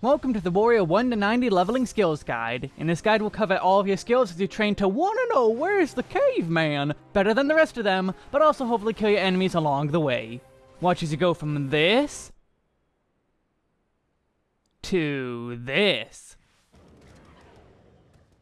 Welcome to the Warrior 1 to 90 Leveling Skills Guide. In this guide we'll cover all of your skills as you train to wanna know where's the caveman better than the rest of them, but also hopefully kill your enemies along the way. Watch as you go from this to this.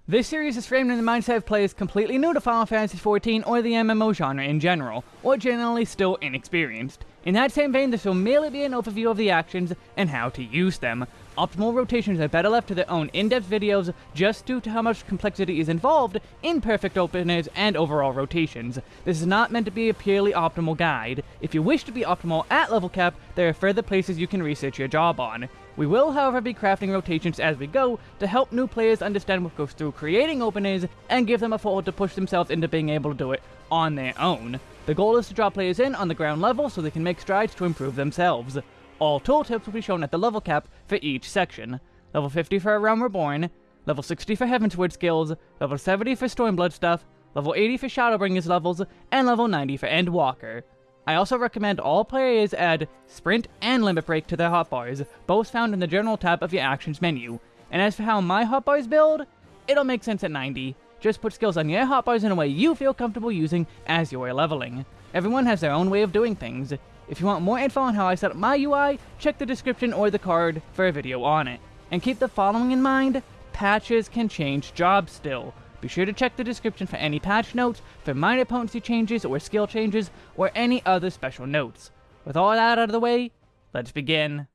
This series is framed in the mindset of players completely new to Final Fantasy XIV or the MMO genre in general, or generally still inexperienced. In that same vein, this will merely be an overview of the actions and how to use them. Optimal rotations are better left to their own in-depth videos just due to how much complexity is involved in perfect openers and overall rotations. This is not meant to be a purely optimal guide. If you wish to be optimal at level cap, there are further places you can research your job on. We will, however, be crafting rotations as we go to help new players understand what goes through creating openers and give them a foothold to push themselves into being able to do it on their own. The goal is to draw players in on the ground level so they can make strides to improve themselves. All tooltips will be shown at the level cap for each section. Level 50 for A Realm Reborn, level 60 for Heavensward skills, level 70 for Stormblood stuff, level 80 for Shadowbringers levels, and level 90 for Endwalker. I also recommend all players add Sprint and Limit Break to their hotbars, both found in the General tab of your Actions menu. And as for how my hotbars build, it'll make sense at 90. Just put skills on your hotbars in a way you feel comfortable using as you're leveling. Everyone has their own way of doing things. If you want more info on how I set up my UI, check the description or the card for a video on it. And keep the following in mind, patches can change jobs still. Be sure to check the description for any patch notes, for minor potency changes or skill changes, or any other special notes. With all that out of the way, let's begin.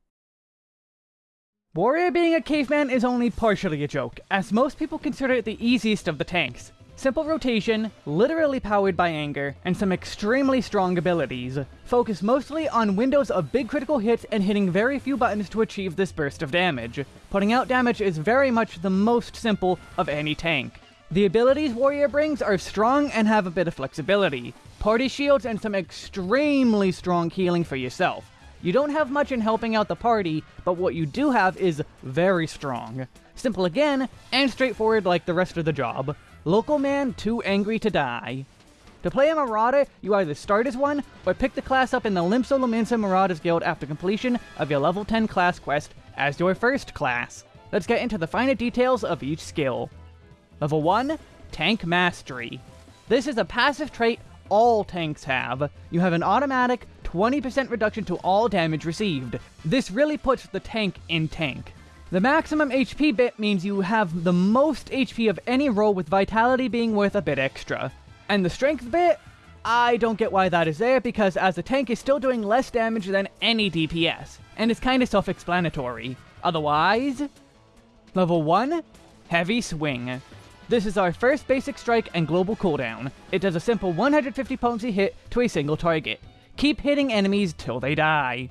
Warrior being a caveman is only partially a joke, as most people consider it the easiest of the tanks. Simple rotation, literally powered by anger, and some extremely strong abilities. Focus mostly on windows of big critical hits and hitting very few buttons to achieve this burst of damage. Putting out damage is very much the most simple of any tank. The abilities Warrior brings are strong and have a bit of flexibility. Party shields and some extremely strong healing for yourself. You don't have much in helping out the party, but what you do have is very strong. Simple again, and straightforward like the rest of the job. Local man too angry to die. To play a Marauder, you either start as one, or pick the class up in the Limsa Lominsa Marauders Guild after completion of your level 10 class quest as your first class. Let's get into the finer details of each skill. Level 1, Tank Mastery. This is a passive trait all tanks have. You have an automatic 20% reduction to all damage received. This really puts the tank in tank. The maximum HP bit means you have the most HP of any role with Vitality being worth a bit extra. And the Strength bit? I don't get why that is there because as the tank is still doing less damage than any DPS, and it's kinda self-explanatory. Otherwise... Level 1, Heavy Swing. This is our first basic strike and global cooldown. It does a simple 150 potency hit to a single target. Keep hitting enemies till they die.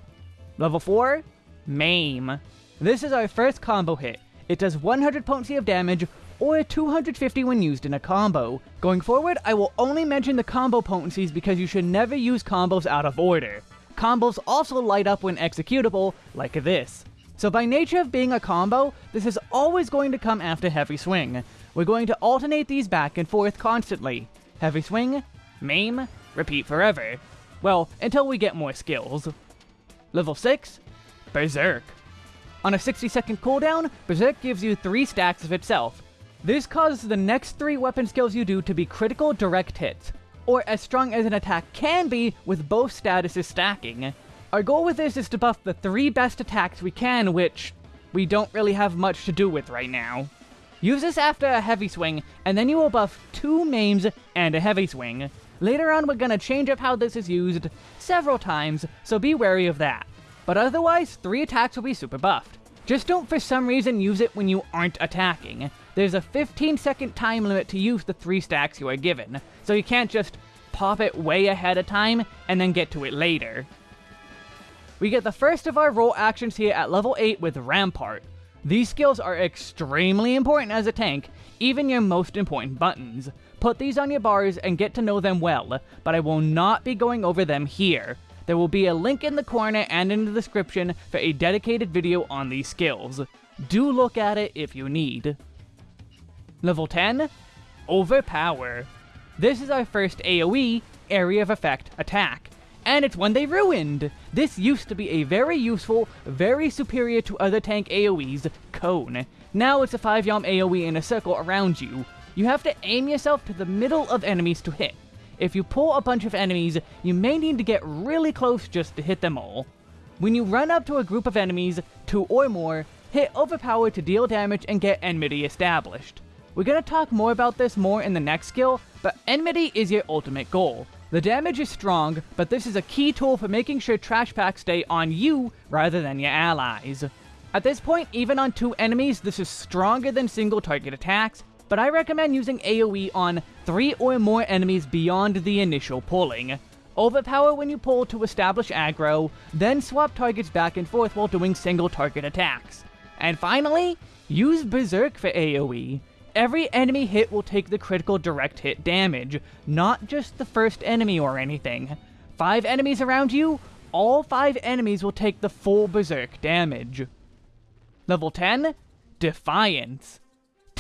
Level 4, Maim. This is our first combo hit. It does 100 potency of damage, or 250 when used in a combo. Going forward, I will only mention the combo potencies because you should never use combos out of order. Combos also light up when executable, like this. So by nature of being a combo, this is always going to come after Heavy Swing. We're going to alternate these back and forth constantly. Heavy Swing, Maim, repeat forever. Well, until we get more skills. Level 6, Berserk. On a 60 second cooldown, Berserk gives you 3 stacks of itself. This causes the next 3 weapon skills you do to be critical direct hits, or as strong as an attack can be with both statuses stacking. Our goal with this is to buff the 3 best attacks we can, which we don't really have much to do with right now. Use this after a heavy swing, and then you will buff 2 maims and a heavy swing. Later on we're gonna change up how this is used several times, so be wary of that. But otherwise, 3 attacks will be super buffed. Just don't for some reason use it when you aren't attacking. There's a 15 second time limit to use the 3 stacks you are given, so you can't just pop it way ahead of time and then get to it later. We get the first of our role actions here at level 8 with Rampart. These skills are extremely important as a tank, even your most important buttons. Put these on your bars and get to know them well, but I will not be going over them here. There will be a link in the corner and in the description for a dedicated video on these skills. Do look at it if you need. Level 10, Overpower. This is our first AoE, Area of Effect, attack. and it's one they ruined! This used to be a very useful, very superior to other tank AoEs, Cone. Now it's a 5 yalm AoE in a circle around you. You have to aim yourself to the middle of enemies to hit. If you pull a bunch of enemies, you may need to get really close just to hit them all. When you run up to a group of enemies, two or more, hit Overpower to deal damage and get Enmity established. We're gonna talk more about this more in the next skill, but Enmity is your ultimate goal. The damage is strong, but this is a key tool for making sure trash packs stay on you rather than your allies. At this point, even on two enemies, this is stronger than single target attacks, but I recommend using AoE on three or more enemies beyond the initial pulling. Overpower when you pull to establish aggro, then swap targets back and forth while doing single target attacks. And finally, use Berserk for AoE. Every enemy hit will take the critical direct hit damage, not just the first enemy or anything. Five enemies around you, all five enemies will take the full Berserk damage. Level 10, Defiance.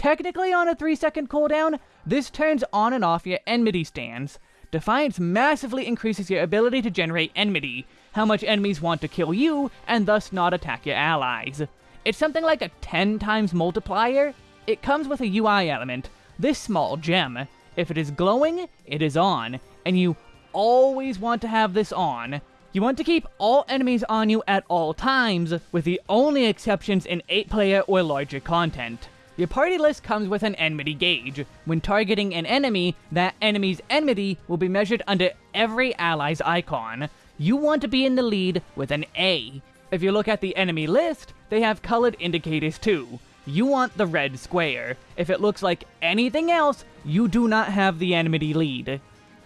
Technically on a 3 second cooldown, this turns on and off your enmity stance. Defiance massively increases your ability to generate enmity, how much enemies want to kill you, and thus not attack your allies. It's something like a 10 times multiplier, it comes with a UI element, this small gem. If it is glowing, it is on, and you always want to have this on. You want to keep all enemies on you at all times, with the only exceptions in 8-player or larger content. Your party list comes with an enmity gauge. When targeting an enemy, that enemy's enmity will be measured under every ally's icon. You want to be in the lead with an A. If you look at the enemy list, they have colored indicators too you want the red square. If it looks like anything else, you do not have the enmity lead.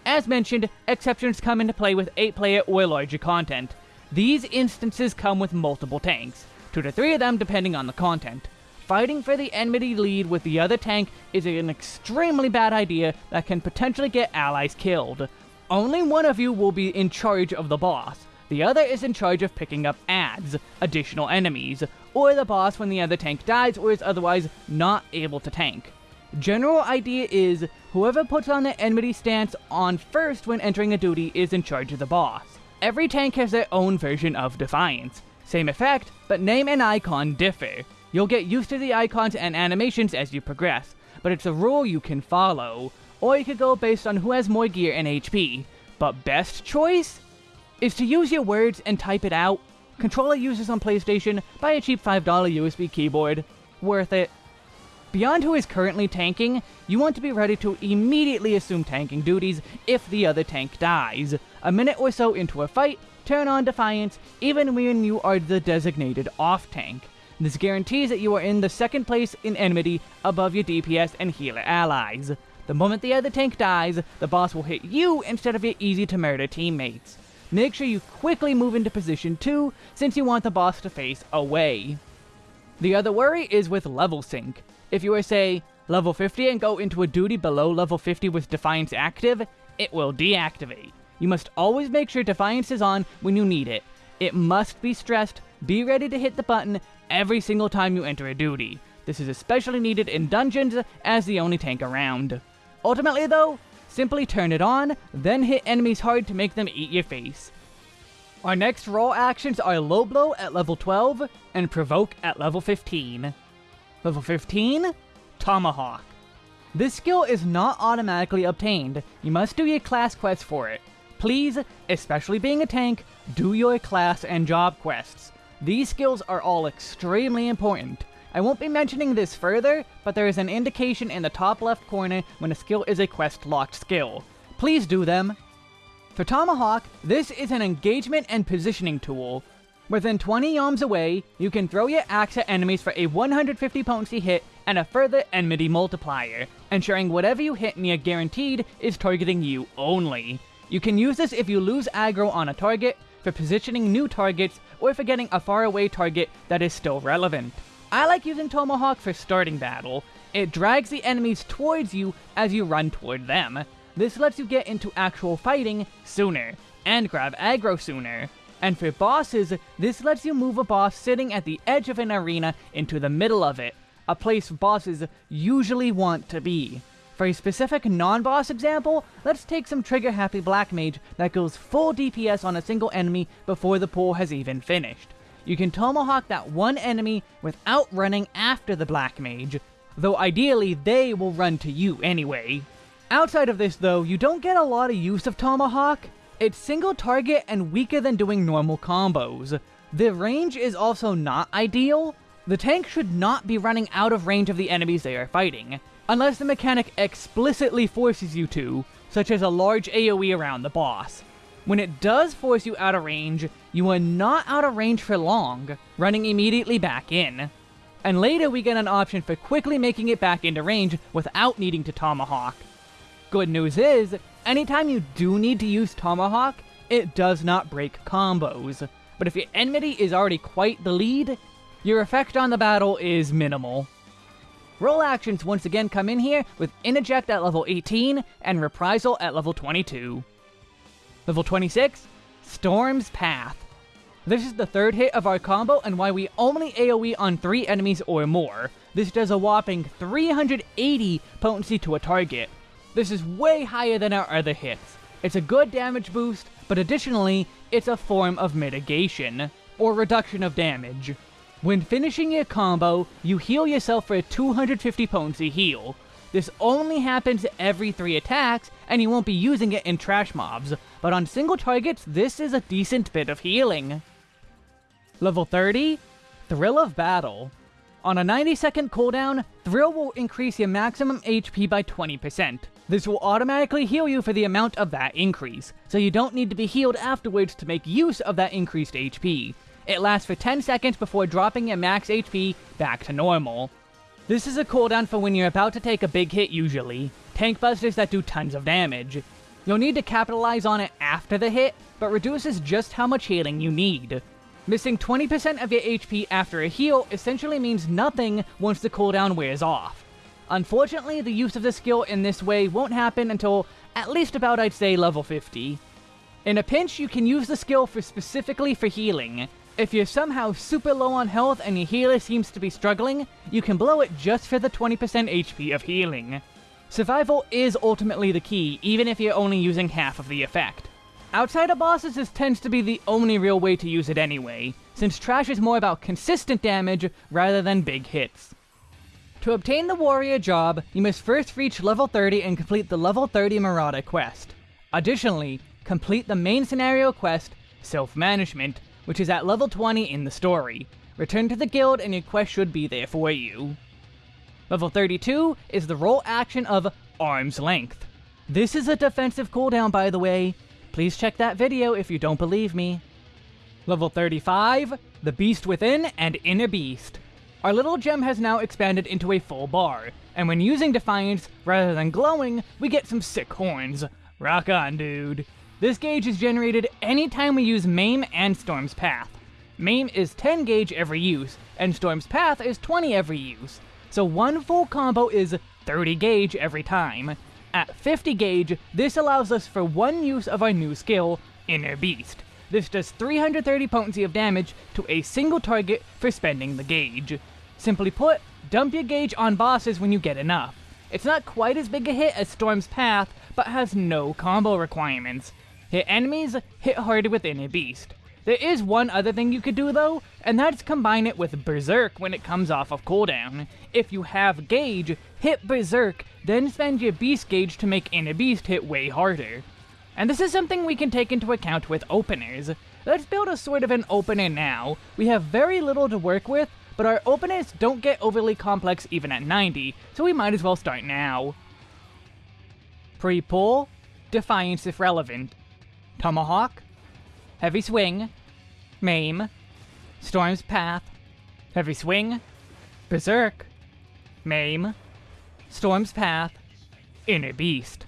As mentioned, exceptions come into play with 8-player or larger content. These instances come with multiple tanks, 2 to 3 of them depending on the content. Fighting for the enmity lead with the other tank is an extremely bad idea that can potentially get allies killed. Only one of you will be in charge of the boss, the other is in charge of picking up adds, additional enemies, or the boss when the other tank dies or is otherwise not able to tank. General idea is, whoever puts on the enmity stance on first when entering a duty is in charge of the boss. Every tank has their own version of Defiance. Same effect, but name and icon differ. You'll get used to the icons and animations as you progress, but it's a rule you can follow. Or you could go based on who has more gear and HP. But best choice? Is to use your words and type it out Controller users on PlayStation, buy a cheap $5 USB keyboard. Worth it. Beyond who is currently tanking, you want to be ready to immediately assume tanking duties if the other tank dies. A minute or so into a fight, turn on Defiance, even when you are the designated off tank. This guarantees that you are in the second place in enmity above your DPS and healer allies. The moment the other tank dies, the boss will hit you instead of your easy to murder teammates. Make sure you quickly move into position 2, since you want the boss to face away. The other worry is with level sync. If you are, say, level 50 and go into a duty below level 50 with Defiance active, it will deactivate. You must always make sure Defiance is on when you need it. It must be stressed, be ready to hit the button every single time you enter a duty. This is especially needed in dungeons as the only tank around. Ultimately though, Simply turn it on, then hit enemies hard to make them eat your face. Our next raw actions are Low Blow at level 12 and Provoke at level 15. Level 15? Tomahawk. This skill is not automatically obtained, you must do your class quests for it. Please, especially being a tank, do your class and job quests. These skills are all extremely important. I won't be mentioning this further, but there is an indication in the top left corner when a skill is a quest-locked skill. Please do them. For Tomahawk, this is an engagement and positioning tool. Within 20 yalms away, you can throw your axe at enemies for a 150 potency hit and a further enmity multiplier, ensuring whatever you hit near guaranteed is targeting you only. You can use this if you lose aggro on a target, for positioning new targets, or for getting a faraway target that is still relevant. I like using Tomahawk for starting battle. It drags the enemies towards you as you run toward them. This lets you get into actual fighting sooner, and grab aggro sooner. And for bosses, this lets you move a boss sitting at the edge of an arena into the middle of it, a place bosses usually want to be. For a specific non-boss example, let's take some trigger-happy Black Mage that goes full DPS on a single enemy before the pull has even finished. You can Tomahawk that one enemy without running after the Black Mage, though ideally they will run to you anyway. Outside of this though, you don't get a lot of use of Tomahawk. It's single target and weaker than doing normal combos. The range is also not ideal. The tank should not be running out of range of the enemies they are fighting, unless the mechanic explicitly forces you to, such as a large AoE around the boss. When it does force you out of range, you are not out of range for long, running immediately back in. And later we get an option for quickly making it back into range without needing to Tomahawk. Good news is, anytime you do need to use Tomahawk, it does not break combos. But if your enmity is already quite the lead, your effect on the battle is minimal. Role actions once again come in here with Interject at level 18 and Reprisal at level 22. Level 26, Storm's Path. This is the third hit of our combo and why we only AoE on 3 enemies or more. This does a whopping 380 potency to a target. This is way higher than our other hits. It's a good damage boost, but additionally, it's a form of mitigation, or reduction of damage. When finishing your combo, you heal yourself for a 250 potency heal. This only happens every 3 attacks, and you won't be using it in trash mobs, but on single targets, this is a decent bit of healing. Level 30, Thrill of Battle. On a 90 second cooldown, Thrill will increase your maximum HP by 20%. This will automatically heal you for the amount of that increase, so you don't need to be healed afterwards to make use of that increased HP. It lasts for 10 seconds before dropping your max HP back to normal. This is a cooldown for when you're about to take a big hit usually, tank busters that do tons of damage. You'll need to capitalize on it after the hit, but reduces just how much healing you need. Missing 20% of your HP after a heal essentially means nothing once the cooldown wears off. Unfortunately, the use of the skill in this way won't happen until at least about I'd say level 50. In a pinch, you can use the skill for specifically for healing, if you're somehow super low on health and your healer seems to be struggling, you can blow it just for the 20% HP of healing. Survival is ultimately the key, even if you're only using half of the effect. Outside of bosses, this tends to be the only real way to use it anyway, since Trash is more about consistent damage rather than big hits. To obtain the Warrior job, you must first reach level 30 and complete the level 30 Marauder quest. Additionally, complete the main scenario quest, Self-Management, which is at level 20 in the story. Return to the guild and your quest should be there for you. Level 32 is the role action of Arm's Length. This is a defensive cooldown by the way. Please check that video if you don't believe me. Level 35, the Beast Within and Inner Beast. Our little gem has now expanded into a full bar, and when using Defiance, rather than glowing, we get some sick horns. Rock on, dude. This gauge is generated anytime we use Maim and Storm's Path. Maim is 10 gauge every use, and Storm's Path is 20 every use. So one full combo is 30 gauge every time. At 50 gauge, this allows us for one use of our new skill, Inner Beast. This does 330 potency of damage to a single target for spending the gauge. Simply put, dump your gauge on bosses when you get enough. It's not quite as big a hit as Storm's Path, but has no combo requirements. Hit enemies, hit harder with Inner Beast. There is one other thing you could do though, and that's combine it with Berserk when it comes off of cooldown. If you have Gauge, hit Berserk, then spend your Beast Gauge to make Inner Beast hit way harder. And this is something we can take into account with openers. Let's build a sort of an opener now. We have very little to work with, but our openers don't get overly complex even at 90, so we might as well start now. Pre-pull, Defiance if relevant. Tomahawk, Heavy Swing, Maim, Storm's Path, Heavy Swing, Berserk, Maim, Storm's Path, Inner Beast.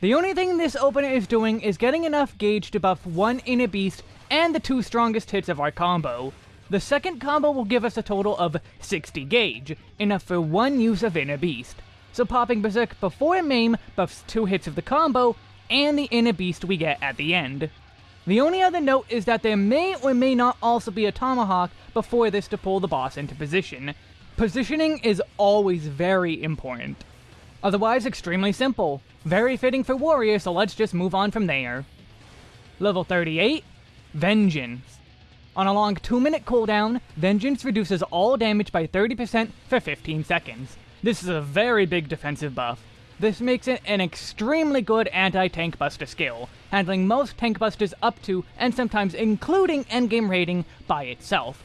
The only thing this opener is doing is getting enough gauge to buff one Inner Beast and the two strongest hits of our combo. The second combo will give us a total of 60 gauge, enough for one use of Inner Beast. So popping Berserk before Maim buffs two hits of the combo, and the inner beast we get at the end. The only other note is that there may or may not also be a tomahawk before this to pull the boss into position. Positioning is always very important. Otherwise, extremely simple. Very fitting for Warrior, so let's just move on from there. Level 38, Vengeance. On a long 2 minute cooldown, Vengeance reduces all damage by 30% for 15 seconds. This is a very big defensive buff. This makes it an extremely good anti-tank buster skill, handling most tank busters up to, and sometimes including endgame rating by itself.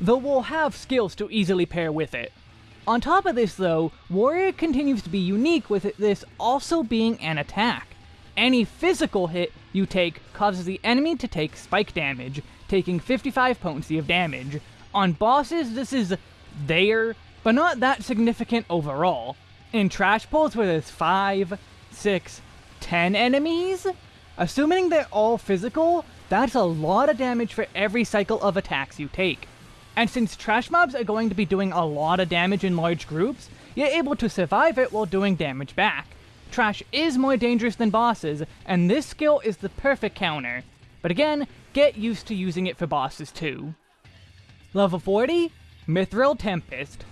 Though we'll have skills to easily pair with it. On top of this though, Warrior continues to be unique with this also being an attack. Any physical hit you take causes the enemy to take spike damage, taking 55 potency of damage. On bosses, this is there, but not that significant overall. In trash pulls where there's 5, 6, 10 enemies, assuming they're all physical, that's a lot of damage for every cycle of attacks you take. And since trash mobs are going to be doing a lot of damage in large groups, you're able to survive it while doing damage back. Trash is more dangerous than bosses, and this skill is the perfect counter. But again, get used to using it for bosses too. Level 40, Mithril Tempest.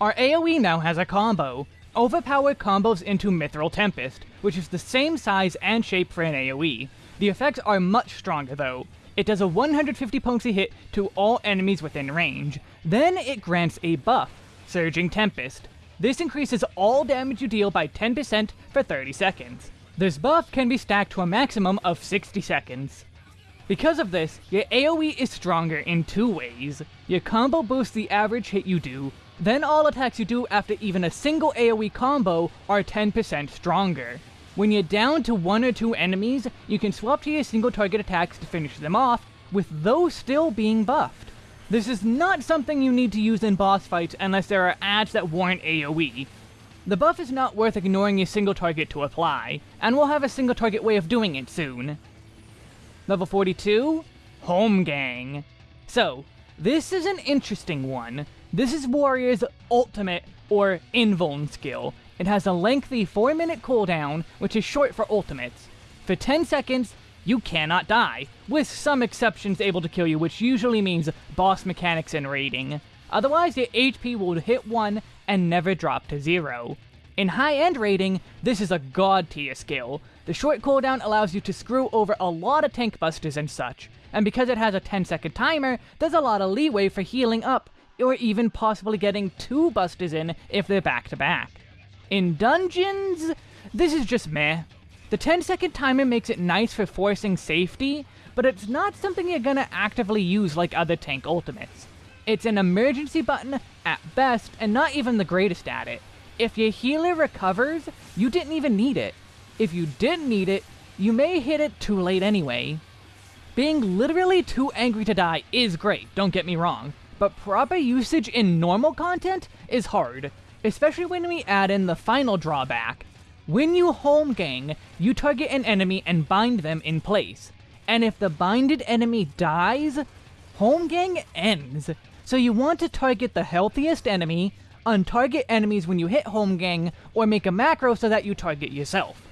Our AoE now has a combo. Overpowered combos into Mithril Tempest, which is the same size and shape for an AoE. The effects are much stronger though. It does a 150 potency hit to all enemies within range. Then it grants a buff, Surging Tempest. This increases all damage you deal by 10% for 30 seconds. This buff can be stacked to a maximum of 60 seconds. Because of this, your AoE is stronger in two ways. Your combo boosts the average hit you do, then all attacks you do after even a single AoE combo are 10% stronger. When you're down to one or two enemies, you can swap to your single target attacks to finish them off, with those still being buffed. This is not something you need to use in boss fights unless there are adds that warrant AoE. The buff is not worth ignoring your single target to apply, and we'll have a single target way of doing it soon. Level 42, Home Holmgang. So, this is an interesting one. This is Warrior's ultimate, or invuln skill, it has a lengthy 4 minute cooldown, which is short for ultimates. For 10 seconds, you cannot die, with some exceptions able to kill you, which usually means boss mechanics and raiding. Otherwise, your HP will hit 1 and never drop to 0. In high-end raiding, this is a god tier skill. The short cooldown allows you to screw over a lot of tank busters and such, and because it has a 10 second timer, there's a lot of leeway for healing up, or even possibly getting two busters in if they're back to back. In dungeons, this is just meh. The 10 second timer makes it nice for forcing safety, but it's not something you're gonna actively use like other tank ultimates. It's an emergency button at best, and not even the greatest at it. If your healer recovers, you didn't even need it. If you didn't need it, you may hit it too late anyway. Being literally too angry to die is great, don't get me wrong, but proper usage in normal content is hard, especially when we add in the final drawback. When you holmgang, you target an enemy and bind them in place. And if the binded enemy dies, holmgang ends. So you want to target the healthiest enemy, untarget enemies when you hit holmgang, or make a macro so that you target yourself.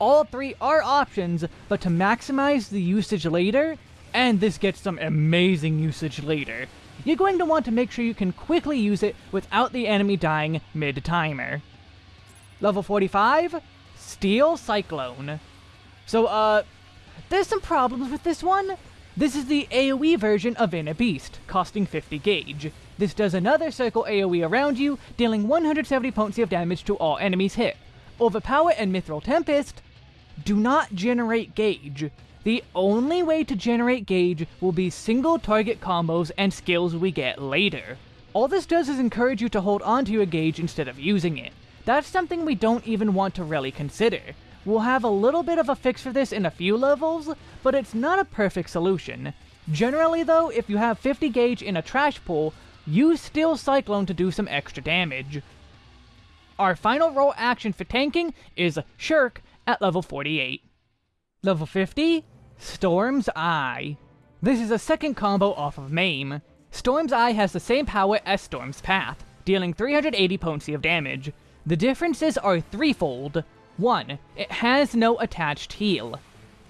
All three are options, but to maximize the usage later, and this gets some amazing usage later, you're going to want to make sure you can quickly use it without the enemy dying mid-timer. Level 45, Steel Cyclone. So, uh, there's some problems with this one. This is the AoE version of Inner Beast, costing 50 gauge. This does another circle AoE around you, dealing 170 potency of damage to all enemies hit. Overpower and Mithril Tempest do not generate gauge. The only way to generate gauge will be single target combos and skills we get later. All this does is encourage you to hold onto your gauge instead of using it. That's something we don't even want to really consider. We'll have a little bit of a fix for this in a few levels, but it's not a perfect solution. Generally though, if you have 50 gauge in a trash pool, use Steel Cyclone to do some extra damage. Our final role action for tanking is Shirk at level 48. Level 50, Storm's Eye. This is a second combo off of Maim. Storm's Eye has the same power as Storm's Path, dealing 380 potency of damage. The differences are threefold. 1. It has no attached heal.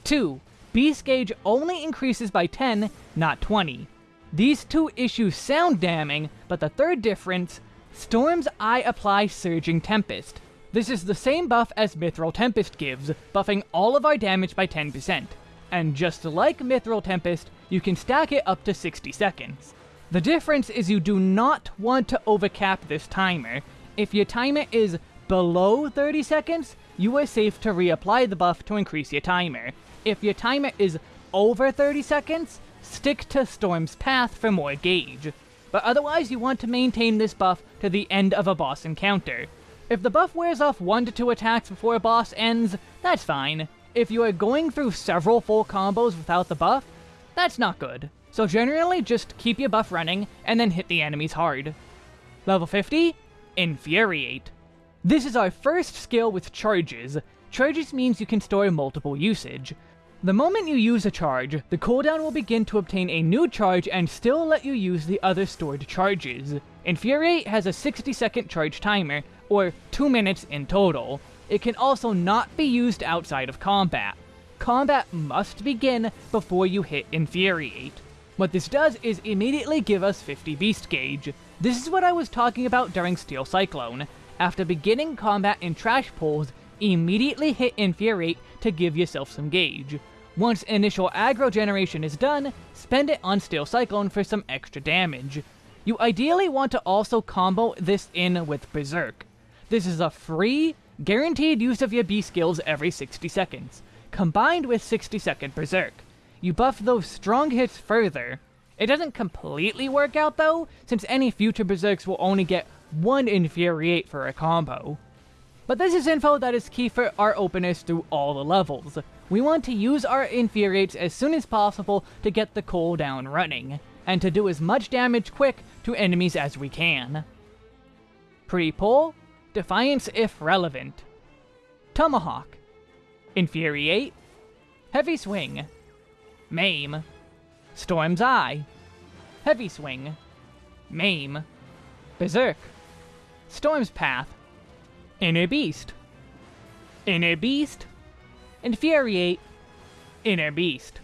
2. Beast Gauge only increases by 10, not 20. These two issues sound damning, but the third difference, Storm's Eye applies Surging Tempest. This is the same buff as Mithril Tempest gives, buffing all of our damage by 10%. And just like Mithril Tempest, you can stack it up to 60 seconds. The difference is you do not want to overcap this timer. If your timer is below 30 seconds, you are safe to reapply the buff to increase your timer. If your timer is over 30 seconds, stick to Storm's Path for more gauge. But otherwise you want to maintain this buff to the end of a boss encounter. If the buff wears off 1 to 2 attacks before a boss ends, that's fine. If you are going through several full combos without the buff, that's not good. So generally, just keep your buff running, and then hit the enemies hard. Level 50? Infuriate. This is our first skill with charges. Charges means you can store multiple usage. The moment you use a charge, the cooldown will begin to obtain a new charge and still let you use the other stored charges. Infuriate has a 60 second charge timer, or 2 minutes in total. It can also not be used outside of combat. Combat must begin before you hit Infuriate. What this does is immediately give us 50 Beast Gauge. This is what I was talking about during Steel Cyclone. After beginning combat in Trash Pulls, immediately hit Infuriate to give yourself some gauge. Once initial aggro generation is done, spend it on Steel Cyclone for some extra damage. You ideally want to also combo this in with Berserk. This is a free, guaranteed use of your B skills every 60 seconds, combined with 60 second Berserk. You buff those strong hits further. It doesn't completely work out though, since any future Berserks will only get one Infuriate for a combo. But this is info that is key for our openers through all the levels. We want to use our Infuriates as soon as possible to get the cooldown running, and to do as much damage quick to enemies as we can. Pre-pull, Defiance if relevant. Tomahawk. Infuriate. Heavy Swing. Maim. Storm's Eye. Heavy Swing. Maim. Berserk. Storm's Path. Inner Beast. Inner Beast. Infuriate. Inner Beast.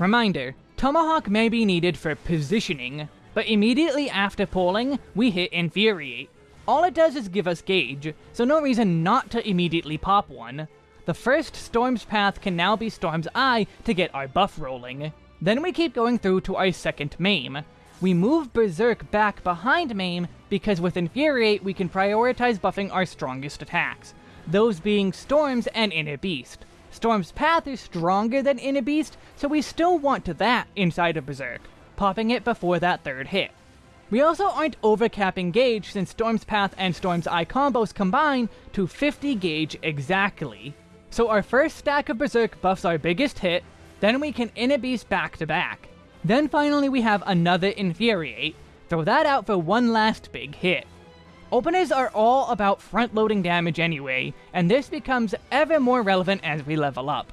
Reminder, Tomahawk may be needed for positioning, but immediately after pulling, we hit Infuriate. All it does is give us gauge, so no reason not to immediately pop one. The first Storm's Path can now be Storm's Eye to get our buff rolling. Then we keep going through to our second Maim. We move Berserk back behind Maim because with Infuriate we can prioritize buffing our strongest attacks, those being Storms and Inner Beast. Storm's Path is stronger than Inner Beast, so we still want to that inside of Berserk, popping it before that third hit. We also aren't overcapping gauge since Storm's Path and Storm's Eye combos combine to 50 gauge exactly. So our first stack of Berserk buffs our biggest hit, then we can Inner Beast back to back. Then finally we have another Infuriate, throw that out for one last big hit. Openers are all about front-loading damage anyway, and this becomes ever more relevant as we level up.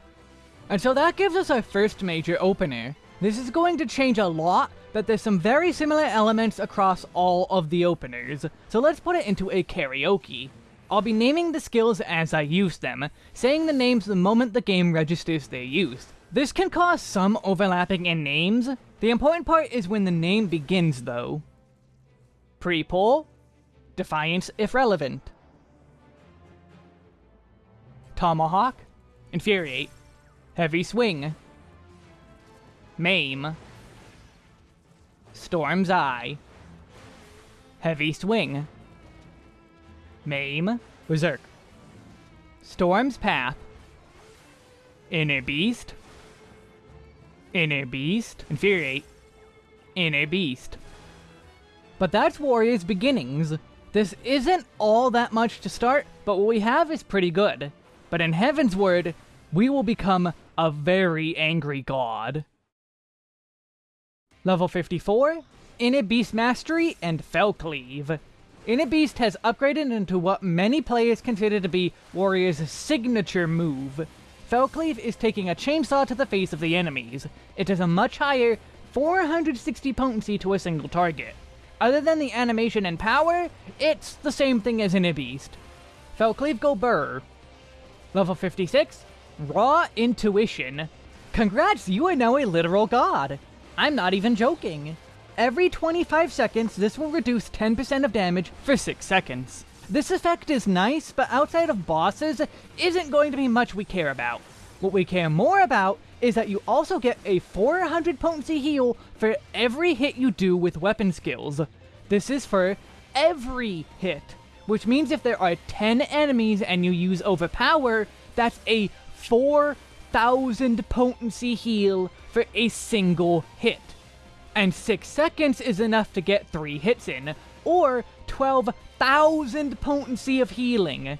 And so that gives us our first major opener. This is going to change a lot, but there's some very similar elements across all of the openers, so let's put it into a karaoke. I'll be naming the skills as I use them, saying the names the moment the game registers their use. This can cause some overlapping in names. The important part is when the name begins, though. Pre-pull, Defiance if relevant. Tomahawk, Infuriate, Heavy Swing, Maim, Storm's Eye, Heavy Swing, Maim, Berserk. Storm's Path. Inner Beast. Inner Beast. Infuriate. Inner Beast. But that's Warrior's beginnings. This isn't all that much to start, but what we have is pretty good. But in Heavensward, we will become a very angry god. Level 54, Inner Beast Mastery and Fell Cleave. Inner Beast has upgraded into what many players consider to be Warrior's signature move. Fell Cleave is taking a chainsaw to the face of the enemies. It has a much higher 460 potency to a single target. Other than the animation and power, it's the same thing as Inner Beast. Fell Cleave go burr. Level 56, Raw Intuition. Congrats, you are now a literal god. I'm not even joking. Every 25 seconds, this will reduce 10% of damage for 6 seconds. This effect is nice, but outside of bosses, isn't going to be much we care about. What we care more about is that you also get a 400 potency heal for every hit you do with weapon skills. This is for every hit, which means if there are 10 enemies and you use overpower, that's a 4,000 potency heal for a single hit. And 6 seconds is enough to get 3 hits in, or 12,000 potency of healing.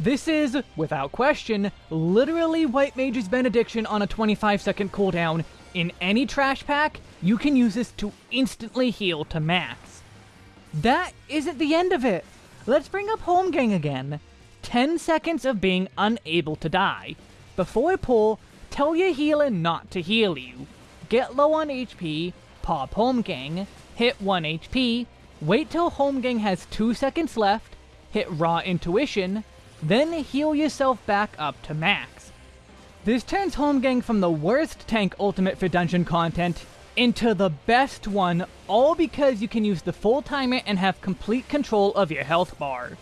This is, without question, literally White Mage's Benediction on a 25 second cooldown. In any trash pack, you can use this to instantly heal to max. That isn't the end of it. Let's bring up Holmgang again. 10 seconds of being unable to die. Before pull, tell your healer not to heal you. Get low on HP, pop Holmgang, hit 1 HP, wait till Holmgang has 2 seconds left, hit Raw Intuition, then heal yourself back up to max. This turns Holmgang from the worst tank ultimate for dungeon content into the best one, all because you can use the full timer and have complete control of your health bar.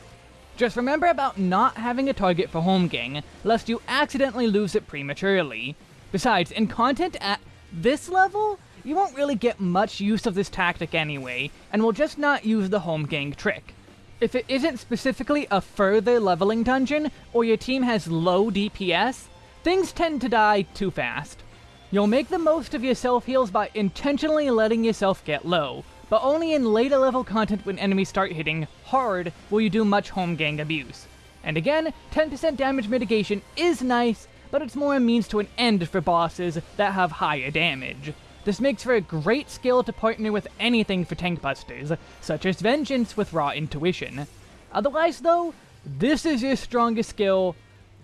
Just remember about not having a target for Holmgang, lest you accidentally lose it prematurely. Besides, in content at this level, you won't really get much use of this tactic anyway, and will just not use the Holmgang trick. If it isn't specifically a further leveling dungeon, or your team has low DPS, things tend to die too fast. You'll make the most of your self-heals by intentionally letting yourself get low, but only in later level content when enemies start hitting hard will you do much Holmgang abuse. And again, 10% damage mitigation is nice, but it's more a means to an end for bosses that have higher damage. This makes for a great skill to partner with anything for tank busters, such as Vengeance with Raw Intuition. Otherwise though, this is your strongest skill,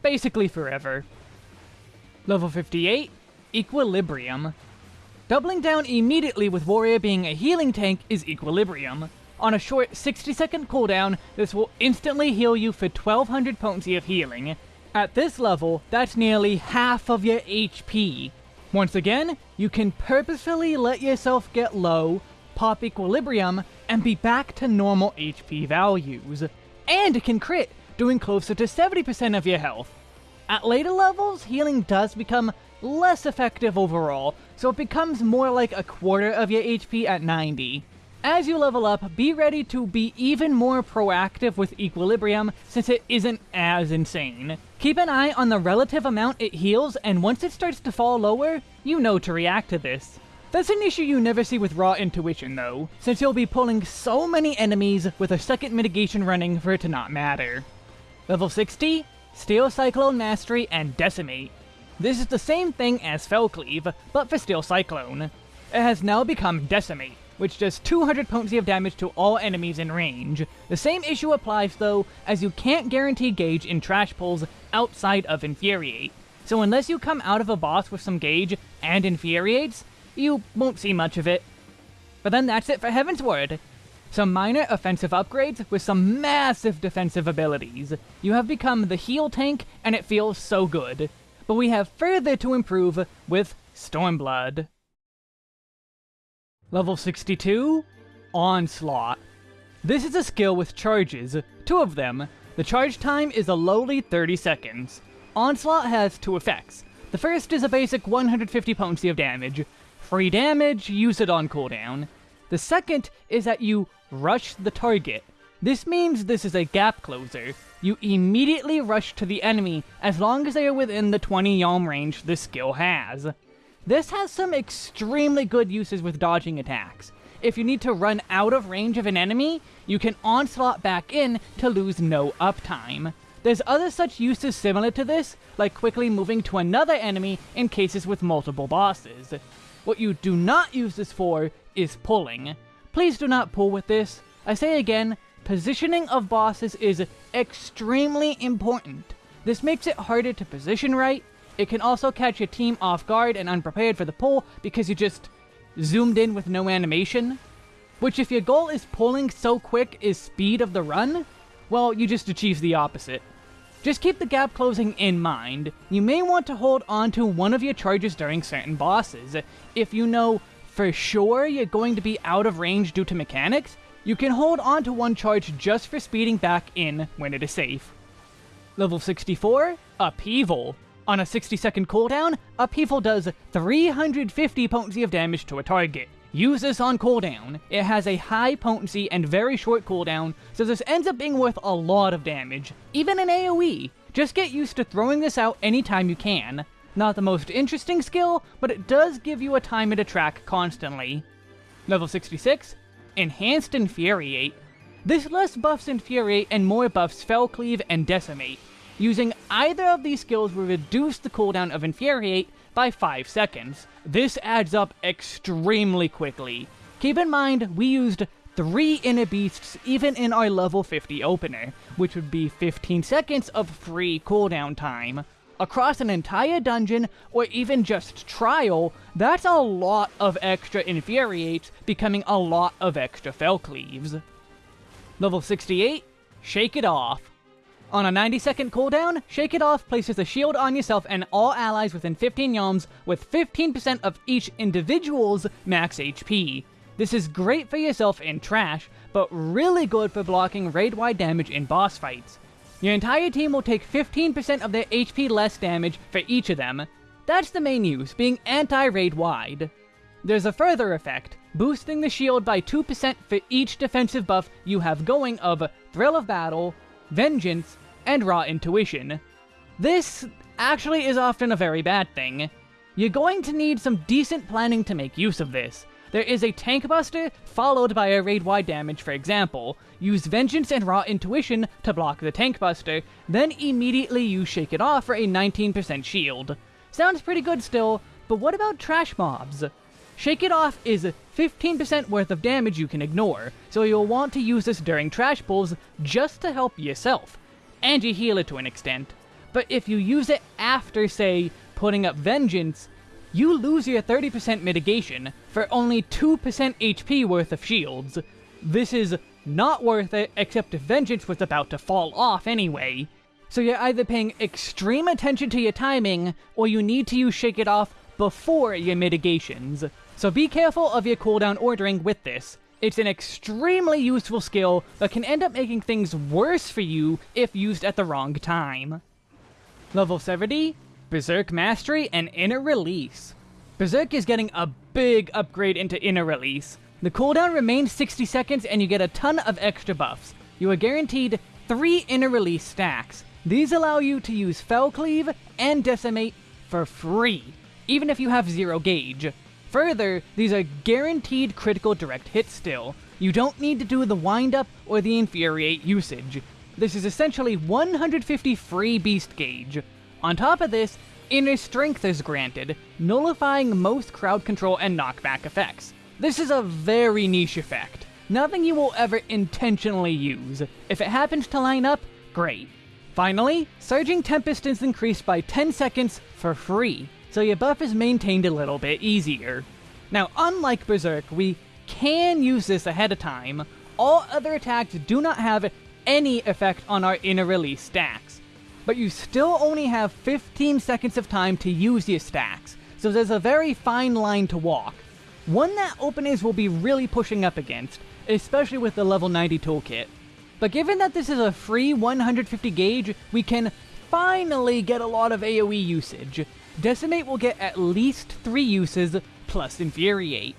basically forever. Level 58, Equilibrium. Doubling down immediately with Warrior being a healing tank is Equilibrium. On a short 60 second cooldown, this will instantly heal you for 1200 potency of healing. At this level, that's nearly half of your HP, once again, you can purposefully let yourself get low, pop equilibrium, and be back to normal HP values. And it can crit, doing closer to 70% of your health. At later levels, healing does become less effective overall, so it becomes more like a quarter of your HP at 90. As you level up, be ready to be even more proactive with Equilibrium, since it isn't as insane. Keep an eye on the relative amount it heals, and once it starts to fall lower, you know to react to this. That's an issue you never see with Raw Intuition though, since you'll be pulling so many enemies with a second mitigation running for it to not matter. Level 60, Steel Cyclone Mastery and Decimate. This is the same thing as Fell Cleave, but for Steel Cyclone. It has now become Decimate, which does 200 potency of damage to all enemies in range. The same issue applies though, as you can't guarantee gauge in trash pulls outside of Infuriate. So unless you come out of a boss with some gauge and Infuriates, you won't see much of it. But then that's it for Heaven's Heavensward. Some minor offensive upgrades with some massive defensive abilities. You have become the heal tank, and it feels so good. But we have further to improve with Stormblood. Level 62, Onslaught. This is a skill with charges, two of them. The charge time is a lowly 30 seconds. Onslaught has two effects. The first is a basic 150 potency of damage. Free damage, use it on cooldown. The second is that you rush the target. This means this is a gap closer. You immediately rush to the enemy as long as they are within the 20 yalm range this skill has. This has some extremely good uses with dodging attacks. If you need to run out of range of an enemy, you can onslaught back in to lose no uptime. There's other such uses similar to this, like quickly moving to another enemy in cases with multiple bosses. What you do not use this for is pulling. Please do not pull with this. I say again, positioning of bosses is extremely important. This makes it harder to position right, it can also catch your team off guard and unprepared for the pull because you just zoomed in with no animation. Which if your goal is pulling so quick is speed of the run, well, you just achieve the opposite. Just keep the gap closing in mind. You may want to hold on to one of your charges during certain bosses. If you know for sure you're going to be out of range due to mechanics, You can hold on to one charge just for speeding back in when it is safe. Level 64, Upheaval. On a 60 second cooldown, Upheaval does 350 potency of damage to a target. Use this on cooldown. It has a high potency and very short cooldown, so this ends up being worth a lot of damage, even in AoE. Just get used to throwing this out anytime you can. Not the most interesting skill, but it does give you a timer to track constantly. Level 66, Enhanced Infuriate. This less buffs Infuriate and more buffs Fell Cleave and Decimate. Using either of these skills will reduce the cooldown of Infuriate by 5 seconds. This adds up extremely quickly. Keep in mind, we used 3 Inner Beasts even in our level 50 opener, which would be 15 seconds of free cooldown time. Across an entire dungeon, or even just trial, that's a lot of extra Infuriates becoming a lot of extra Fell Cleaves. Level 68, Shake It Off. On a 90 second cooldown, Shake It Off places a shield on yourself and all allies within 15 yalms with 15% of each individual's max HP. This is great for yourself in trash, but really good for blocking raid-wide damage in boss fights. Your entire team will take 15% of their HP less damage for each of them. That's the main use, being anti-raid wide. There's a further effect, boosting the shield by 2% for each defensive buff you have going of Thrill of Battle, vengeance, and raw intuition. This actually is often a very bad thing. You're going to need some decent planning to make use of this. There is a tank buster, followed by a raid-wide damage, for example. Use Vengeance and Raw Intuition to block the tank buster, then immediately use Shake It Off for a 19% shield. Sounds pretty good still, but what about trash mobs? Shake It Off is 15% worth of damage you can ignore, so you'll want to use this during trash pulls just to help yourself, and you heal it to an extent. But if you use it after, say, putting up Vengeance, you lose your 30% mitigation for only 2% HP worth of shields. This is not worth it, except if Vengeance was about to fall off anyway. So you're either paying extreme attention to your timing, or you need to use Shake It Off before your mitigations. So be careful of your cooldown ordering with this. It's an extremely useful skill but can end up making things worse for you if used at the wrong time. Level 70, Berserk Mastery and Inner Release. Berserk is getting a big upgrade into Inner Release. The cooldown remains 60 seconds and you get a ton of extra buffs. You are guaranteed 3 Inner Release stacks. These allow you to use Fell Cleave and Decimate for free, even if you have zero gauge. Further, these are guaranteed critical direct hits still. You don't need to do the wind up or the infuriate usage. This is essentially 150 free beast gauge. On top of this, inner strength is granted, nullifying most crowd control and knockback effects. This is a very niche effect. Nothing you will ever intentionally use. If it happens to line up, great. Finally, Surging Tempest is increased by 10 seconds for free so your buff is maintained a little bit easier. Now, unlike Berserk, we can use this ahead of time. All other attacks do not have any effect on our inner release stacks, but you still only have 15 seconds of time to use your stacks, so there's a very fine line to walk. One that openers will be really pushing up against, especially with the level 90 toolkit. But given that this is a free 150 gauge, we can finally get a lot of AoE usage, Decimate will get at least 3 uses, plus Infuriate.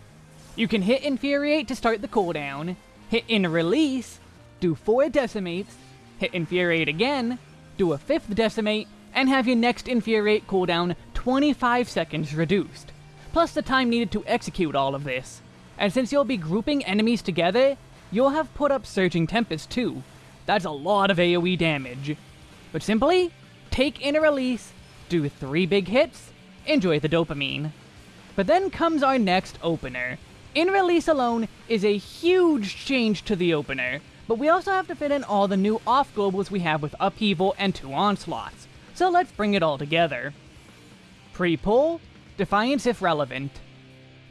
You can hit Infuriate to start the cooldown, hit Inner Release, do 4 Decimates, hit Infuriate again, do a 5th Decimate, and have your next Infuriate cooldown 25 seconds reduced, plus the time needed to execute all of this. And since you'll be grouping enemies together, you'll have put up Surging Tempest too. That's a lot of AoE damage. But simply, take Inner Release, do three big hits, enjoy the dopamine. But then comes our next opener. Inner Release alone is a huge change to the opener, but we also have to fit in all the new off-globals we have with Upheaval and two Onslaughts, so let's bring it all together. Pre-pull, Defiance if relevant.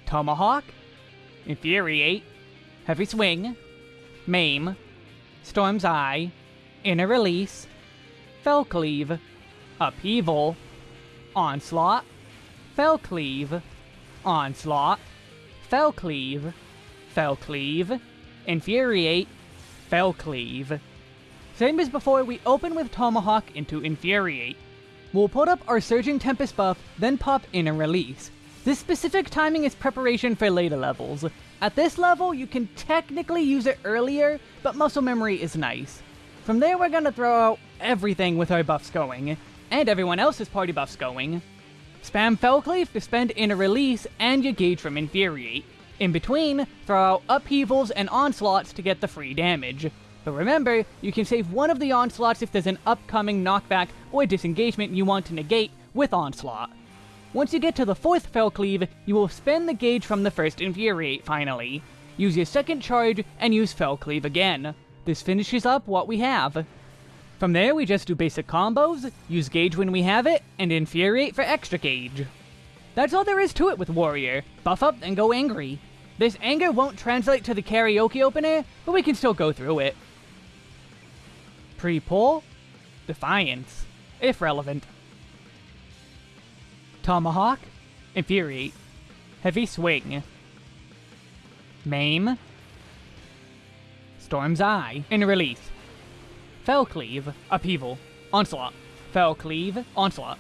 Tomahawk, Infuriate, Heavy Swing, Maim, Storm's Eye, Inner Release, Fell Cleave, Upheaval, Onslaught, Fell Cleave, Onslaught, Fell Cleave, Fell Cleave, Infuriate, Fell Cleave. Same as before, we open with Tomahawk into Infuriate. We'll put up our Surging Tempest buff, then pop Inner Release. This specific timing is preparation for later levels. At this level, you can technically use it earlier, but muscle memory is nice. From there, we're gonna throw out everything with our buffs going, and everyone else's party buffs going. Spam Fell Cleave to spend Inner Release and your gauge from Infuriate. In between, throw out Upheavals and Onslaughts to get the free damage. But remember, you can save one of the Onslaughts if there's an upcoming knockback or disengagement you want to negate with Onslaught. Once you get to the fourth Fell Cleave, you will spend the gauge from the first Infuriate finally. Use your second charge and use Fell Cleave again. This finishes up what we have. From there, we just do basic combos, use gauge when we have it, and infuriate for extra gauge. That's all there is to it with Warrior. Buff up and go angry. This anger won't translate to the karaoke opener, but we can still go through it. Pre-pull, Defiance, if relevant. Tomahawk, Infuriate, Heavy Swing, Maim, Storm's Eye, and Release. Fell Cleave, Upheaval, Onslaught, Fell Cleave, Onslaught,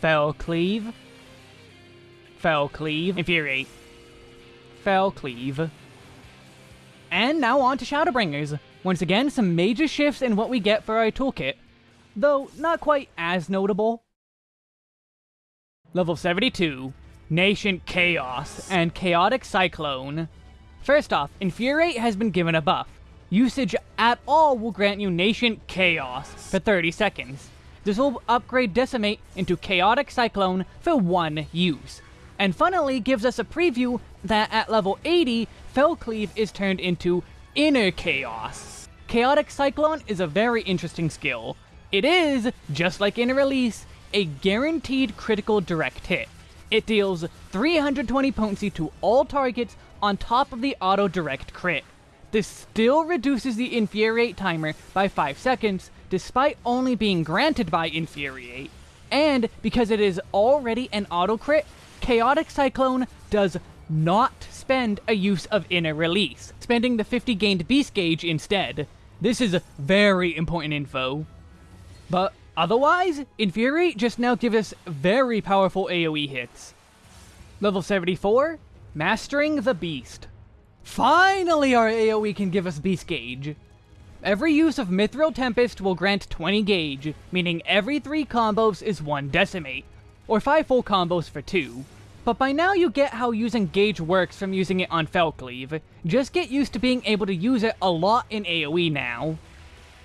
Fell Cleave, Fell Cleave, Infuriate, Fell Cleave. And now on to Shadowbringers. Once again, some major shifts in what we get for our toolkit, though not quite as notable. Level 72, Nascent Chaos and Chaotic Cyclone. First off, Infuriate has been given a buff. Usage at all will grant you Nascent Chaos for 30 seconds. This will upgrade Decimate into Chaotic Cyclone for one use. And funnily gives us a preview that at level 80, Fell Cleave is turned into Inner Chaos. Chaotic Cyclone is a very interesting skill. It is, just like Inner Release, a guaranteed critical direct hit. It deals 320 potency to all targets on top of the auto direct crit. This still reduces the Infuriate timer by 5 seconds, despite only being granted by Infuriate. And because it is already an auto crit, Chaotic Cyclone does not spend a use of Inner Release, spending the 50 gained Beast Gauge instead. This is very important info. But otherwise, Infuriate just now gives us very powerful AoE hits. Level 74, Mastering the Beast. Finally, our AoE can give us Beast Gauge. Every use of Mithril Tempest will grant 20 gauge, meaning every 3 combos is 1 Decimate, or 5 full combos for 2. But by now you get how using gauge works from using it on Fell Cleave. Just get used to being able to use it a lot in AoE now.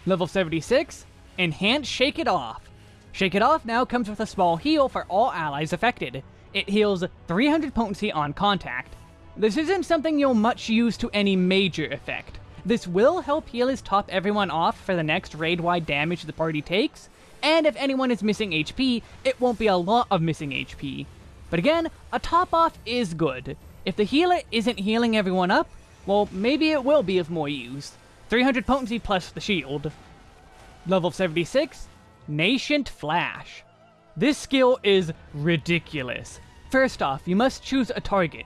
Level 76, Enhance Shake It Off. Shake It Off now comes with a small heal for all allies affected. It heals 300 potency on contact, this isn't something you'll much use to any major effect. This will help healers top everyone off for the next raid-wide damage the party takes, and if anyone is missing HP, it won't be a lot of missing HP. But again, a top-off is good. If the healer isn't healing everyone up, well, maybe it will be of more use. 300 potency plus the shield. Level 76, Nascent Flash. This skill is ridiculous. First off, you must choose a target.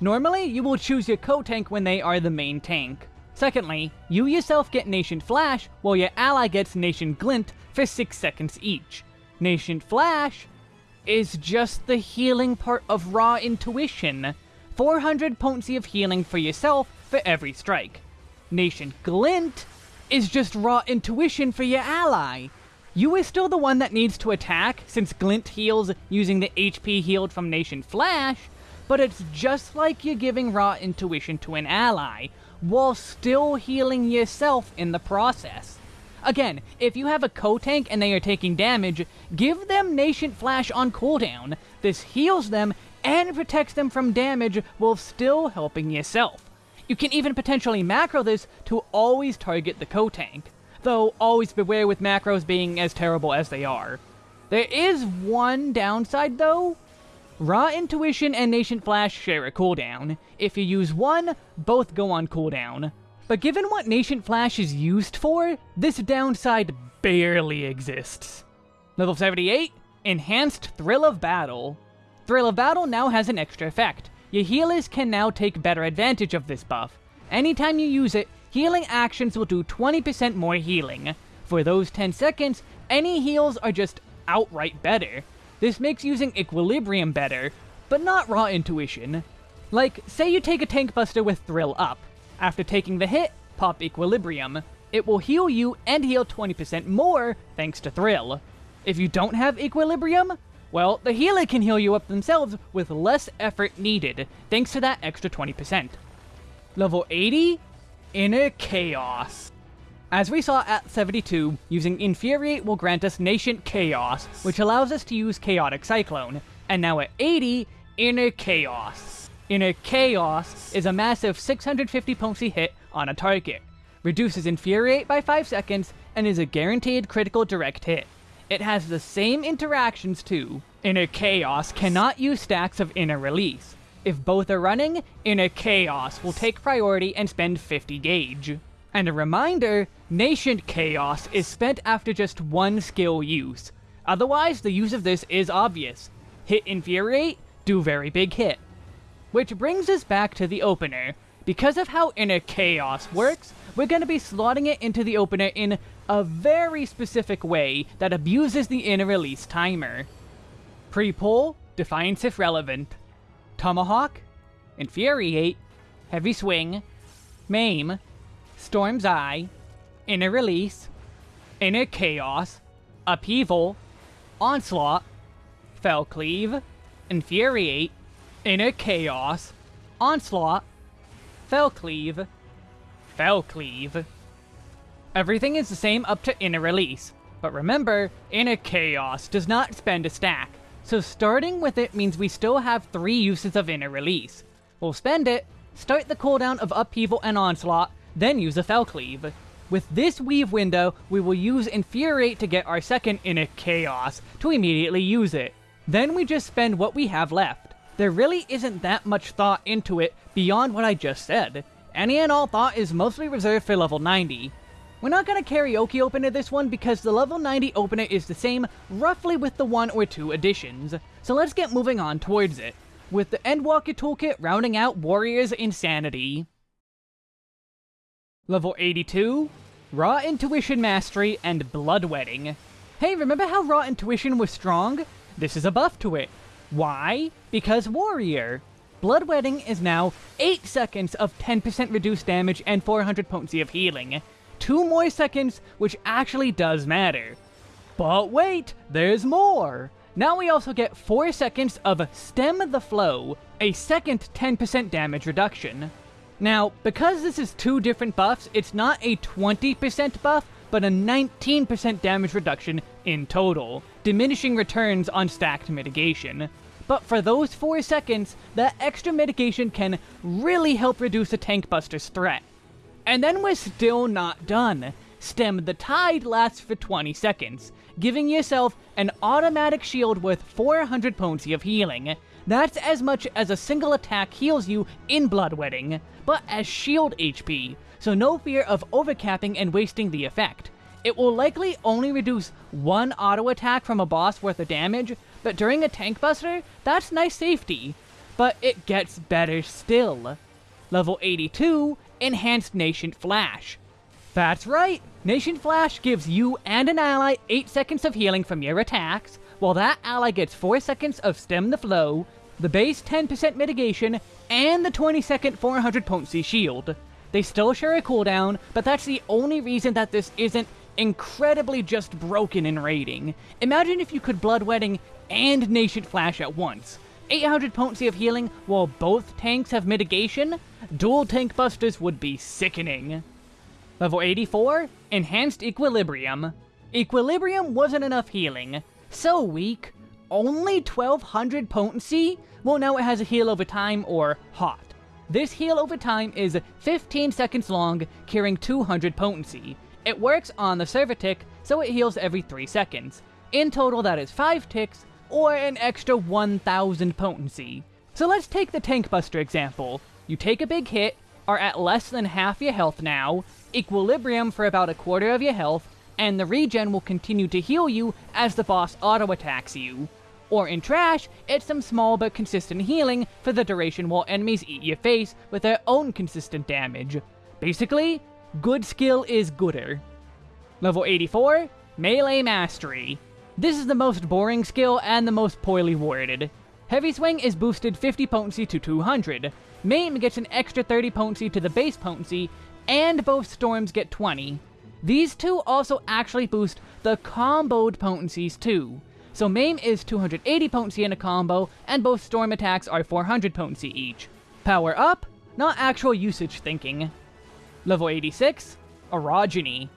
Normally, you will choose your co-tank when they are the main tank. Secondly, you yourself get Nascent Flash, while your ally gets Nascent Glint for 6 seconds each. Nascent Flash is just the healing part of Raw Intuition. 400 potency of healing for yourself for every strike. Nascent Glint is just raw intuition for your ally. You are still the one that needs to attack, since Glint heals using the HP healed from Nascent Flash, but it's just like you're giving raw intuition to an ally, while still healing yourself in the process. Again, if you have a co-tank and they are taking damage, give them Nascent Flash on cooldown. This heals them and protects them from damage while still helping yourself. You can even potentially macro this to always target the co-tank, though always beware with macros being as terrible as they are. There is one downside though, Raw Intuition and Nascent Flash share a cooldown. If you use one, both go on cooldown. But given what Nascent Flash is used for, this downside barely exists. Level 78, Enhanced Thrill of Battle. Thrill of Battle now has an extra effect. Your healers can now take better advantage of this buff. Anytime you use it, healing actions will do 20% more healing. For those 10 seconds, any heals are just outright better. This makes using Equilibrium better, but not Raw Intuition. Like, say you take a Tank Buster with Thrill up. After taking the hit, pop Equilibrium. It will heal you and heal 20% more thanks to Thrill. If you don't have Equilibrium, well, the healer can heal you up themselves with less effort needed, thanks to that extra 20%. Level 80? Inner Chaos. As we saw at 72, using Infuriate will grant us Nascent Chaos, which allows us to use Chaotic Cyclone, and now at 80, Inner Chaos. Inner Chaos is a massive 650 potency hit on a target, reduces Infuriate by 5 seconds, and is a guaranteed critical direct hit. It has the same interactions too. Inner Chaos cannot use stacks of Inner Release. If both are running, Inner Chaos will take priority and spend 50 gauge. And a reminder, Nascent Chaos is spent after just one skill use. Otherwise, the use of this is obvious. Hit Infuriate, do very big hit. Which brings us back to the opener. Because of how Inner Chaos works, we're going to be slotting it into the opener in a very specific way that abuses the inner release timer. Pre-pull, Defiance if relevant. Tomahawk, Infuriate, Heavy Swing, Maim, Storm's Eye, Inner Release, Inner Chaos, Upheaval, Onslaught, Fell Cleave, Infuriate, Inner Chaos, Onslaught, Fell Cleave, Fell Cleave. Everything is the same up to Inner Release, but remember, Inner Chaos does not spend a stack, so starting with it means we still have three uses of Inner Release. We'll spend it, start the cooldown of Upheaval and Onslaught, then use a Fell Cleave. With this weave window, we will use Infuriate to get our second Inner Chaos, to immediately use it. Then we just spend what we have left. There really isn't that much thought into it beyond what I just said. Any and all thought is mostly reserved for level 90. We're not going to karaoke opener this one because the level 90 opener is the same roughly with the one or two additions, so let's get moving on towards it, with the Endwalker toolkit rounding out Warrior's Insanity. Level 82, Raw Intuition Mastery and Bloodwetting. Hey, remember how Raw Intuition was strong? This is a buff to it. Why? Because Warrior. Bloodwetting is now 8 seconds of 10% reduced damage and 400 potency of healing two more seconds, which actually does matter. But wait, there's more! Now we also get 4 seconds of Stem the Flow, a second 10% damage reduction. Now, because this is two different buffs, it's not a 20% buff, but a 19% damage reduction in total, diminishing returns on stacked mitigation. But for those 4 seconds, that extra mitigation can really help reduce a Tank Buster's threat. And then we're still not done. Stem the Tide lasts for 20 seconds, giving yourself an automatic shield with 400 potency of healing. That's as much as a single attack heals you in Blood Bloodwetting, but as shield HP, so no fear of overcapping and wasting the effect. It will likely only reduce one auto attack from a boss worth of damage, but during a tank buster, that's nice safety. But it gets better still. Level 82 Enhanced Nascent Flash. That's right, Nascent Flash gives you and an ally 8 seconds of healing from your attacks, while that ally gets 4 seconds of Stem the Flow, the base 10% mitigation, and the 20 second 400 potency shield. They still share a cooldown, but that's the only reason that this isn't incredibly just broken in raiding. Imagine if you could Bloodwetting and Nascent Flash at once. 800 potency of healing while both tanks have mitigation, dual tank busters would be sickening. Level 84, Enhanced Equilibrium. Equilibrium wasn't enough healing. So weak. Only 1200 potency? Well, now it has a heal over time, or hot. This heal over time is 15 seconds long, carrying 200 potency. It works on the server tick, so it heals every 3 seconds. In total, that is 5 ticks, or an extra 1000 potency. So let's take the Tank Buster example. You take a big hit, are at less than half your health now, equilibrium for about a quarter of your health, and the regen will continue to heal you as the boss auto-attacks you. Or in Trash, it's some small but consistent healing for the duration while enemies eat your face with their own consistent damage. Basically, good skill is gooder. Level 84, Melee Mastery. This is the most boring skill and the most poorly worded. Heavy Swing is boosted 50 potency to 200. Maim gets an extra 30 potency to the base potency, and both Storms get 20. These two also actually boost the comboed potencies too. So Maim is 280 potency in a combo, and both Storm attacks are 400 potency each. Power up, not actual usage thinking. Level 86, Orogeny.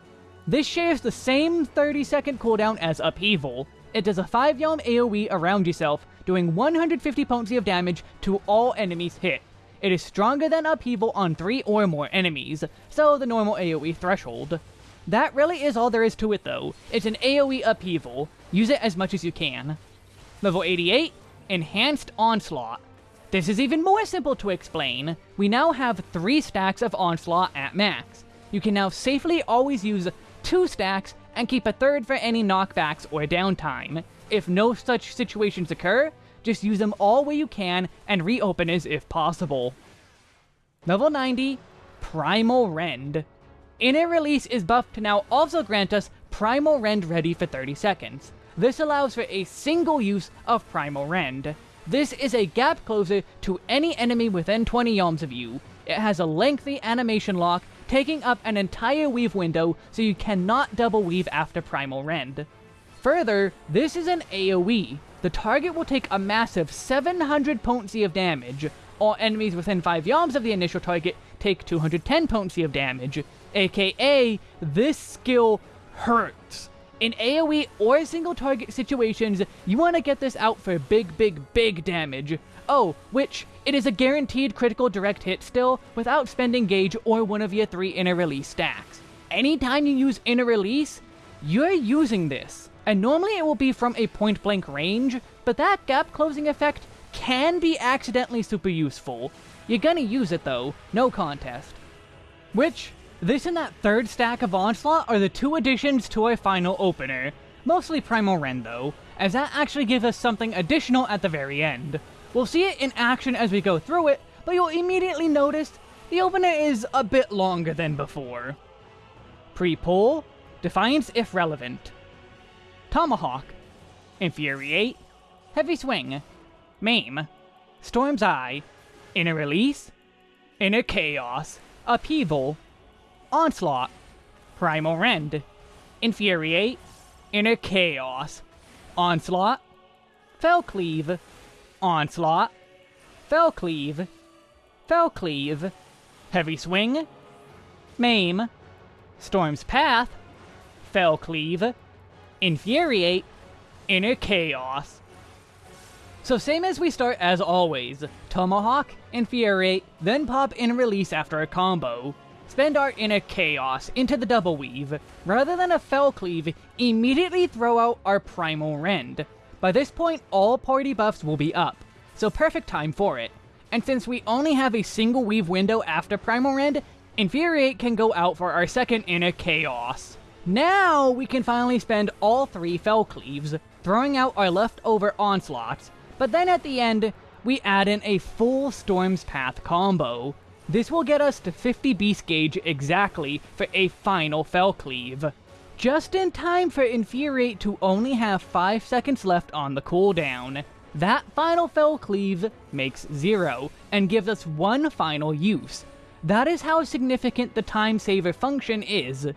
This shares the same 30 second cooldown as Upheaval. It does a 5 yalm AoE around yourself, doing 150 potency of damage to all enemies hit. It is stronger than Upheaval on 3 or more enemies, so the normal AoE threshold. That really is all there is to it though. It's an AoE Upheaval. Use it as much as you can. Level 88, Enhanced Onslaught. This is even more simple to explain. We now have 3 stacks of Onslaught at max. You can now safely always use 2 stacks and keep a third for any knockbacks or downtime. If no such situations occur, just use them all where you can and reopen as if possible. Level 90, Primal Rend. Inner Release is buffed to now also grant us Primal Rend ready for 30 seconds. This allows for a single use of Primal Rend. This is a gap closer to any enemy within 20 yalms of you. It has a lengthy animation lock, taking up an entire weave window so you cannot double weave after Primal Rend. Further, this is an AoE. The target will take a massive 700 potency of damage. All enemies within 5 yalms of the initial target take 210 potency of damage, aka this skill hurts. In AoE or single target situations, you want to get this out for big, big, big damage. Oh, which, it is a guaranteed critical direct hit still, without spending gauge or one of your three inner release stacks. Anytime you use inner release, you're using this. And normally it will be from a point blank range, but that gap closing effect can be accidentally super useful. You're gonna use it though, no contest. Which, this and that third stack of Onslaught are the two additions to our final opener. Mostly Primal Rend though, as that actually gives us something additional at the very end. We'll see it in action as we go through it, but you'll immediately notice the opener is a bit longer than before. Pre-pull, Defiance if relevant. Tomahawk, Infuriate, Heavy Swing, Maim, Storm's Eye, Inner Release, Inner Chaos, Upheaval, Onslaught, Primal Rend, Infuriate, Inner Chaos, Onslaught, Fell Cleave, Onslaught, Fell Cleave, Fell Cleave, Heavy Swing, Maim, Storm's Path, Fell Cleave, Infuriate, Inner Chaos. So same as we start as always, Tomahawk, Infuriate, then pop Inner Release after a combo. Spend our Inner Chaos into the double weave. Rather than a Fell Cleave, immediately throw out our Primal Rend. By this point, all party buffs will be up, so perfect time for it. And since we only have a single weave window after Primal Rend, Infuriate can go out for our second Inner Chaos. Now we can finally spend all three Fell Cleaves, throwing out our leftover Onslaughts, but then at the end, we add in a full Storm's Path combo. This will get us to 50 Beast Gauge exactly for a final Fell Cleave. Just in time for Infuriate to only have 5 seconds left on the cooldown. That final Fell Cleave makes 0, and gives us one final use. That is how significant the time saver function is.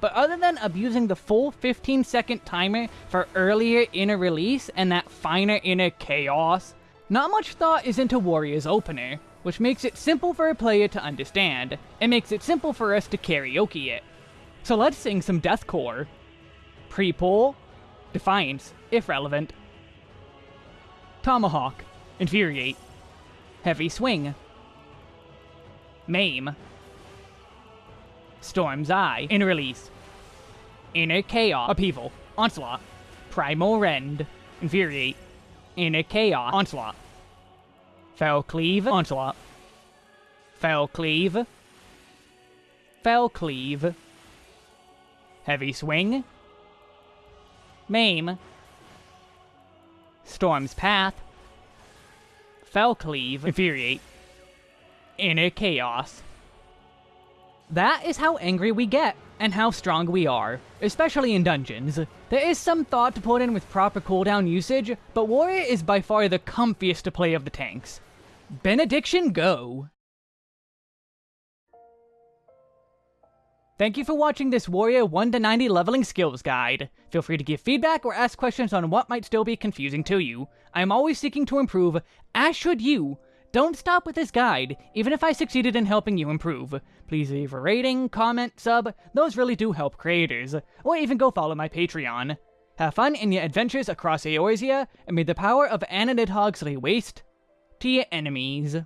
But other than abusing the full 15 second timer for earlier inner release and that finer inner chaos, not much thought is into Warrior's opener, which makes it simple for a player to understand, and makes it simple for us to karaoke it. So let's sing some deathcore. Pre-pull, Defiance, if relevant. Tomahawk, Infuriate. Heavy Swing. Maim. Storm's Eye, Inner Release. Inner Chaos, Upheaval, Onslaught. Primal Rend, Infuriate. Inner Chaos, Onslaught. Fell Cleave, Onslaught. Fell Cleave. Fell Cleave. Heavy Swing. Maim. Storm's Path, Fell Cleave, Infuriate, Inner Chaos. That is how angry we get, and how strong we are, especially in dungeons. There is some thought to put in with proper cooldown usage, but Warrior is by far the comfiest to play of the tanks. Benediction go! Thank you for watching this Warrior 1 to 90 leveling skills guide. Feel free to give feedback or ask questions on what might still be confusing to you. I am always seeking to improve, as should you. Don't stop with this guide, even if I succeeded in helping you improve. Please leave a rating, comment, sub, those really do help creators. Or even go follow my Patreon. Have fun in your adventures across Eorzea, and may the power of Anna Nidhogg lay waste to your enemies.